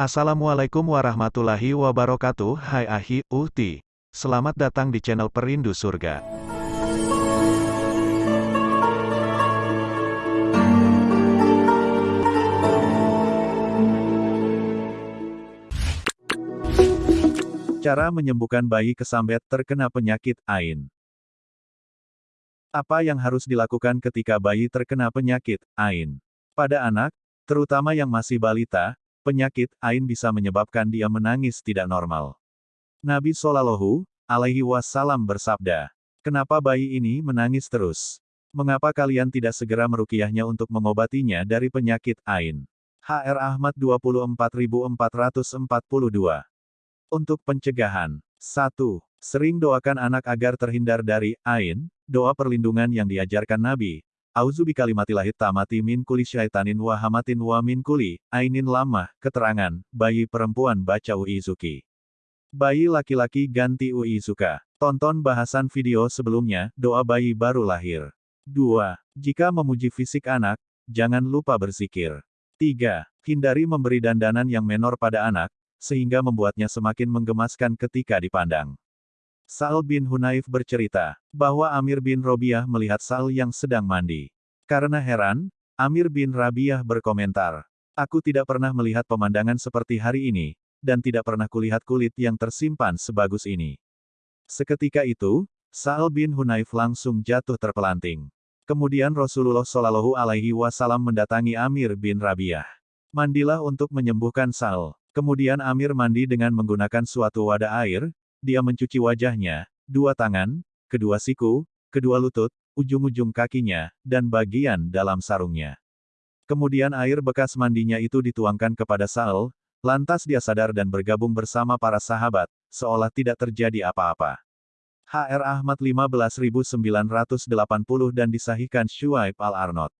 Assalamualaikum warahmatullahi wabarakatuh. Hai Ahi, Uhti. Selamat datang di channel Perindu Surga. Cara menyembuhkan bayi kesambet terkena penyakit AIN Apa yang harus dilakukan ketika bayi terkena penyakit AIN? Pada anak, terutama yang masih balita, penyakit AIN bisa menyebabkan dia menangis tidak normal. Nabi Shallallahu alaihi wasallam bersabda, "Kenapa bayi ini menangis terus? Mengapa kalian tidak segera merukiahnya untuk mengobatinya dari penyakit AIN?" HR Ahmad 24442 untuk pencegahan. 1. Sering doakan anak agar terhindar dari ain, doa perlindungan yang diajarkan Nabi. Auzubi kalimatilahit tamati min kuli syaitanin wa hamatin wa min kuli, ainin lamah, keterangan, bayi perempuan baca Uizuki. Bayi laki-laki ganti Uizuka. Tonton bahasan video sebelumnya, doa bayi baru lahir. 2. Jika memuji fisik anak, jangan lupa berzikir. 3. Hindari memberi dandanan yang menor pada anak, sehingga membuatnya semakin menggemaskan ketika dipandang. Sa'al bin Hunaif bercerita, bahwa Amir bin Robiah melihat Sa'al yang sedang mandi. Karena heran, Amir bin Rabiah berkomentar, Aku tidak pernah melihat pemandangan seperti hari ini, dan tidak pernah kulihat kulit yang tersimpan sebagus ini. Seketika itu, Sa'al bin Hunaif langsung jatuh terpelanting. Kemudian Rasulullah Shallallahu Alaihi Wasallam mendatangi Amir bin Rabiah. Mandilah untuk menyembuhkan Sa'al. Kemudian Amir mandi dengan menggunakan suatu wadah air, dia mencuci wajahnya, dua tangan, kedua siku, kedua lutut, ujung-ujung kakinya, dan bagian dalam sarungnya. Kemudian air bekas mandinya itu dituangkan kepada Saul, lantas dia sadar dan bergabung bersama para sahabat, seolah tidak terjadi apa-apa. HR Ahmad 15980 dan disahihkan Shuaib al-Arnot.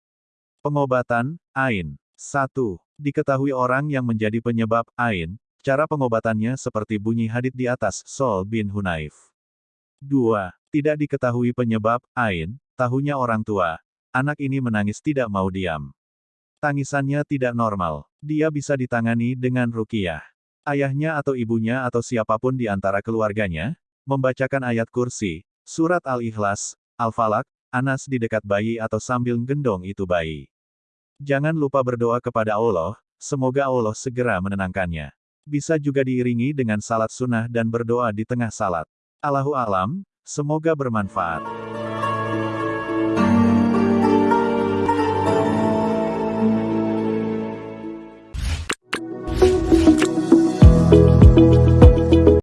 Pengobatan, Ain. 1. Diketahui orang yang menjadi penyebab Ain, cara pengobatannya seperti bunyi hadit di atas Sol bin Hunaif. 2. Tidak diketahui penyebab Ain, tahunya orang tua. Anak ini menangis tidak mau diam. Tangisannya tidak normal. Dia bisa ditangani dengan rukiah. Ayahnya atau ibunya atau siapa pun di antara keluarganya, membacakan ayat kursi, surat Al-Ikhlas, Al-Falak, Anas di dekat bayi atau sambil gendong itu bayi. Jangan lupa berdoa kepada Allah, semoga Allah segera menenangkannya. Bisa juga diiringi dengan salat sunnah dan berdoa di tengah salat. Allahu alam, semoga bermanfaat.